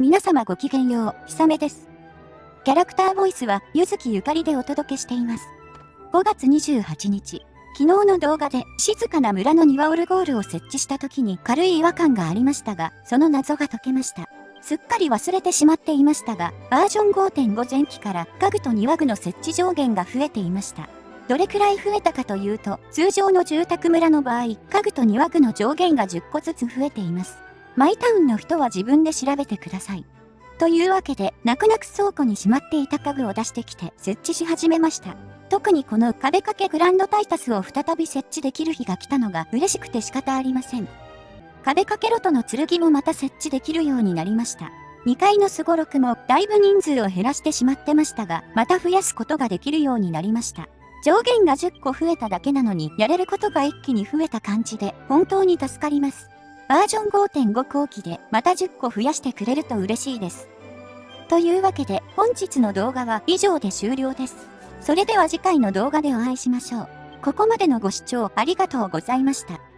皆様ごきげんよう、ひさめです。キャラクターボイスは、ゆずきゆかりでお届けしています。5月28日、昨日の動画で静かな村の庭オルゴールを設置した時に軽い違和感がありましたが、その謎が解けました。すっかり忘れてしまっていましたが、バージョン5.5前期から家具と庭具の設置上限が増えていました。どれくらい増えたかというと、通常の住宅村の場合、家具と庭具の上限が10個ずつ増えています。マイタウンの人は自分で調べてください。というわけで、泣く泣く倉庫にしまっていた家具を出してきて設置し始めました。特にこの壁掛けグランドタイタスを再び設置できる日が来たのが嬉しくて仕方ありません。壁掛けロトの剣もまた設置できるようになりました。2階のすごろくもだいぶ人数を減らしてしまってましたが、また増やすことができるようになりました。上限が10個増えただけなのに、やれることが一気に増えた感じで、本当に助かります。バージョン5.5後期でまた10個増やしてくれると嬉しいです。というわけで本日の動画は以上で終了です。それでは次回の動画でお会いしましょう。ここまでのご視聴ありがとうございました。